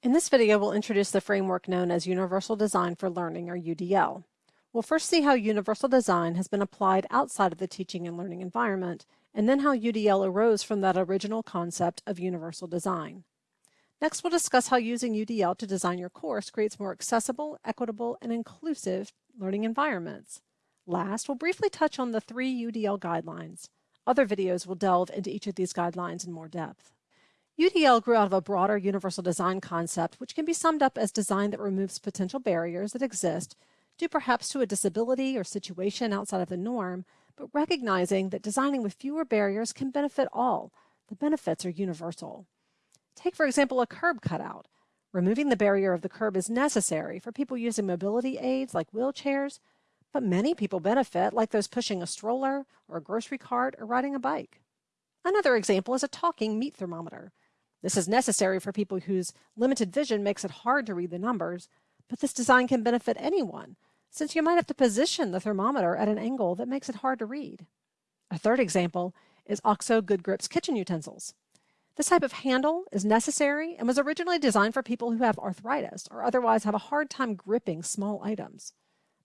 In this video, we'll introduce the framework known as Universal Design for Learning, or UDL. We'll first see how universal design has been applied outside of the teaching and learning environment, and then how UDL arose from that original concept of universal design. Next, we'll discuss how using UDL to design your course creates more accessible, equitable, and inclusive learning environments. Last, we'll briefly touch on the three UDL guidelines. Other videos will delve into each of these guidelines in more depth. UDL grew out of a broader universal design concept, which can be summed up as design that removes potential barriers that exist due perhaps to a disability or situation outside of the norm, but recognizing that designing with fewer barriers can benefit all. The benefits are universal. Take, for example, a curb cutout. Removing the barrier of the curb is necessary for people using mobility aids like wheelchairs, but many people benefit, like those pushing a stroller or a grocery cart or riding a bike. Another example is a talking meat thermometer. This is necessary for people whose limited vision makes it hard to read the numbers, but this design can benefit anyone, since you might have to position the thermometer at an angle that makes it hard to read. A third example is OXO Good Grips kitchen utensils. This type of handle is necessary and was originally designed for people who have arthritis or otherwise have a hard time gripping small items.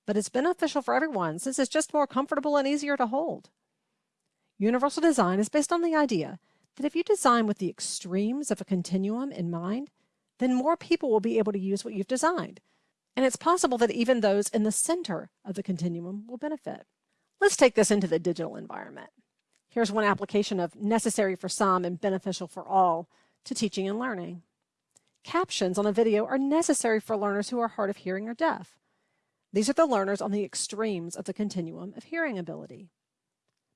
But it's beneficial for everyone since it's just more comfortable and easier to hold. Universal design is based on the idea that if you design with the extremes of a continuum in mind, then more people will be able to use what you've designed. And it's possible that even those in the center of the continuum will benefit. Let's take this into the digital environment. Here's one application of necessary for some and beneficial for all to teaching and learning. Captions on a video are necessary for learners who are hard of hearing or deaf. These are the learners on the extremes of the continuum of hearing ability.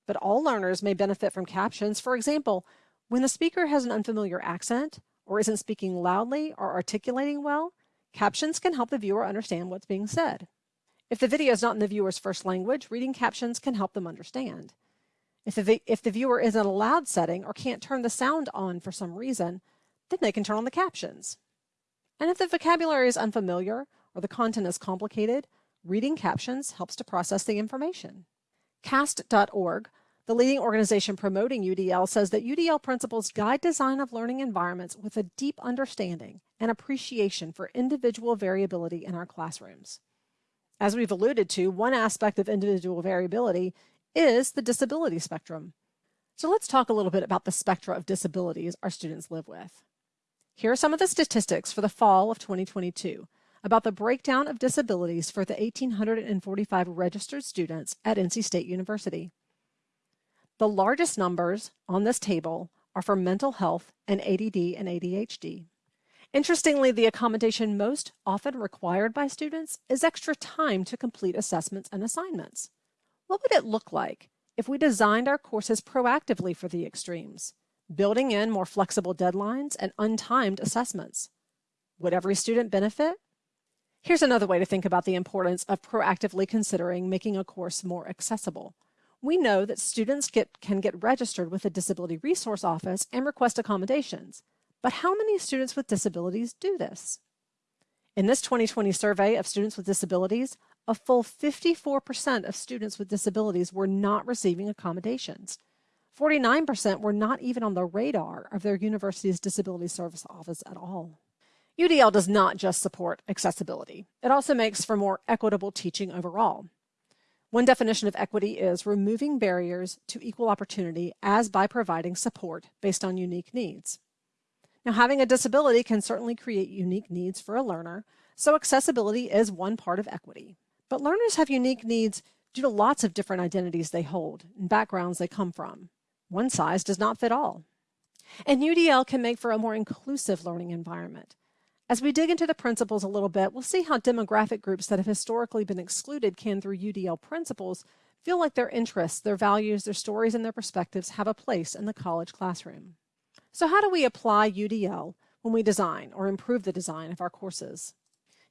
But all learners may benefit from captions. For example, when the speaker has an unfamiliar accent or isn't speaking loudly or articulating well, captions can help the viewer understand what's being said. If the video is not in the viewer's first language, reading captions can help them understand. If the, if the viewer is in a loud setting or can't turn the sound on for some reason, then they can turn on the captions. And if the vocabulary is unfamiliar or the content is complicated, reading captions helps to process the information. CAST.org the leading organization promoting UDL says that UDL principles guide design of learning environments with a deep understanding and appreciation for individual variability in our classrooms. As we've alluded to, one aspect of individual variability is the disability spectrum. So let's talk a little bit about the spectra of disabilities our students live with. Here are some of the statistics for the fall of 2022 about the breakdown of disabilities for the 1,845 registered students at NC State University. The largest numbers on this table are for mental health and ADD and ADHD. Interestingly, the accommodation most often required by students is extra time to complete assessments and assignments. What would it look like if we designed our courses proactively for the extremes, building in more flexible deadlines and untimed assessments? Would every student benefit? Here's another way to think about the importance of proactively considering making a course more accessible we know that students get, can get registered with the Disability Resource Office and request accommodations. But how many students with disabilities do this? In this 2020 survey of students with disabilities, a full 54% of students with disabilities were not receiving accommodations. 49% were not even on the radar of their university's Disability Service Office at all. UDL does not just support accessibility. It also makes for more equitable teaching overall. One definition of equity is removing barriers to equal opportunity as by providing support based on unique needs. Now, having a disability can certainly create unique needs for a learner, so accessibility is one part of equity. But learners have unique needs due to lots of different identities they hold and backgrounds they come from. One size does not fit all. And UDL can make for a more inclusive learning environment. As we dig into the principles a little bit, we'll see how demographic groups that have historically been excluded can, through UDL principles, feel like their interests, their values, their stories, and their perspectives have a place in the college classroom. So how do we apply UDL when we design or improve the design of our courses?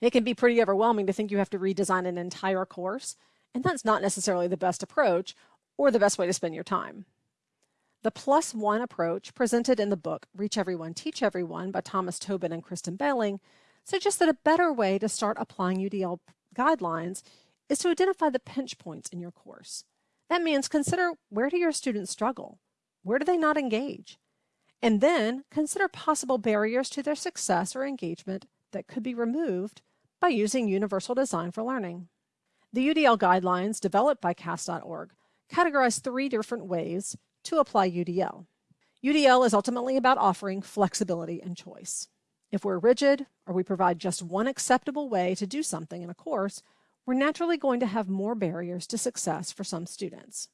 It can be pretty overwhelming to think you have to redesign an entire course, and that's not necessarily the best approach or the best way to spend your time. The plus one approach presented in the book Reach Everyone, Teach Everyone by Thomas Tobin and Kristen Behling suggests that a better way to start applying UDL guidelines is to identify the pinch points in your course. That means consider where do your students struggle? Where do they not engage? And then consider possible barriers to their success or engagement that could be removed by using Universal Design for Learning. The UDL guidelines developed by CAST.org categorize three different ways to apply UDL. UDL is ultimately about offering flexibility and choice. If we're rigid or we provide just one acceptable way to do something in a course, we're naturally going to have more barriers to success for some students.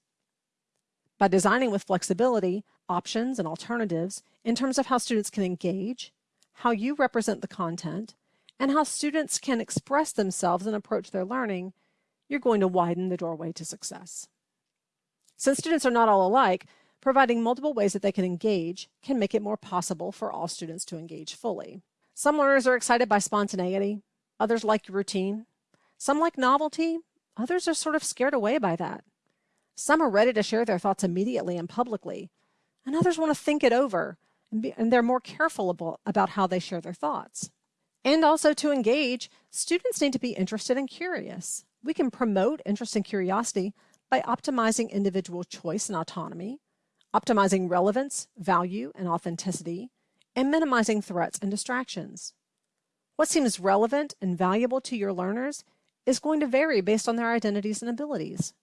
By designing with flexibility, options, and alternatives in terms of how students can engage, how you represent the content, and how students can express themselves and approach their learning, you're going to widen the doorway to success. Since students are not all alike, providing multiple ways that they can engage can make it more possible for all students to engage fully. Some learners are excited by spontaneity, others like routine. Some like novelty, others are sort of scared away by that. Some are ready to share their thoughts immediately and publicly, and others want to think it over, and, be, and they're more careful about, about how they share their thoughts. And also to engage, students need to be interested and curious. We can promote interest and curiosity by optimizing individual choice and autonomy, optimizing relevance, value, and authenticity, and minimizing threats and distractions. What seems relevant and valuable to your learners is going to vary based on their identities and abilities.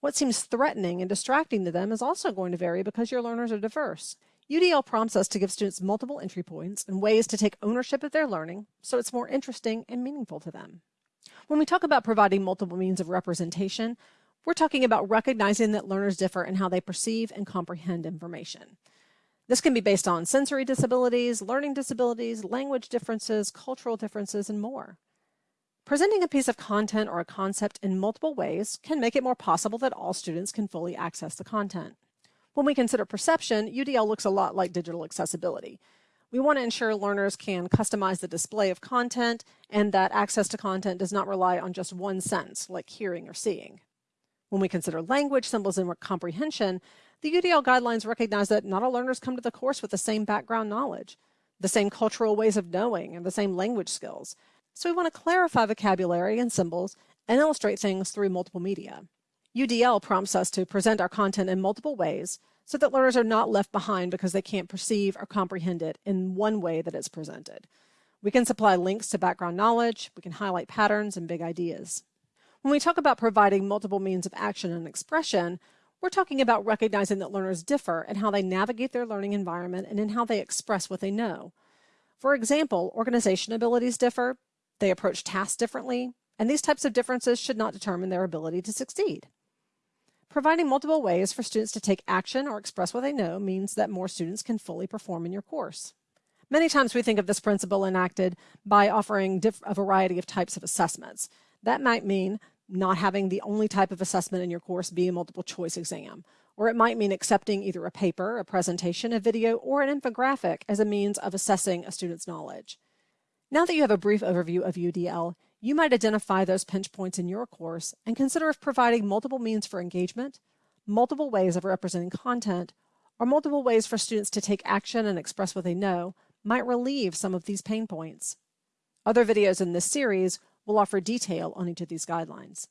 What seems threatening and distracting to them is also going to vary because your learners are diverse. UDL prompts us to give students multiple entry points and ways to take ownership of their learning so it's more interesting and meaningful to them. When we talk about providing multiple means of representation, we're talking about recognizing that learners differ in how they perceive and comprehend information. This can be based on sensory disabilities, learning disabilities, language differences, cultural differences, and more. Presenting a piece of content or a concept in multiple ways can make it more possible that all students can fully access the content. When we consider perception, UDL looks a lot like digital accessibility. We want to ensure learners can customize the display of content and that access to content does not rely on just one sense, like hearing or seeing. When we consider language, symbols, and comprehension, the UDL guidelines recognize that not all learners come to the course with the same background knowledge, the same cultural ways of knowing, and the same language skills. So we want to clarify vocabulary and symbols and illustrate things through multiple media. UDL prompts us to present our content in multiple ways so that learners are not left behind because they can't perceive or comprehend it in one way that it's presented. We can supply links to background knowledge, we can highlight patterns and big ideas. When we talk about providing multiple means of action and expression, we're talking about recognizing that learners differ in how they navigate their learning environment and in how they express what they know. For example, organization abilities differ, they approach tasks differently, and these types of differences should not determine their ability to succeed. Providing multiple ways for students to take action or express what they know means that more students can fully perform in your course. Many times we think of this principle enacted by offering a variety of types of assessments. That might mean not having the only type of assessment in your course be a multiple choice exam, or it might mean accepting either a paper, a presentation, a video, or an infographic as a means of assessing a student's knowledge. Now that you have a brief overview of UDL, you might identify those pinch points in your course and consider if providing multiple means for engagement, multiple ways of representing content, or multiple ways for students to take action and express what they know might relieve some of these pain points. Other videos in this series will offer detail on each of these guidelines.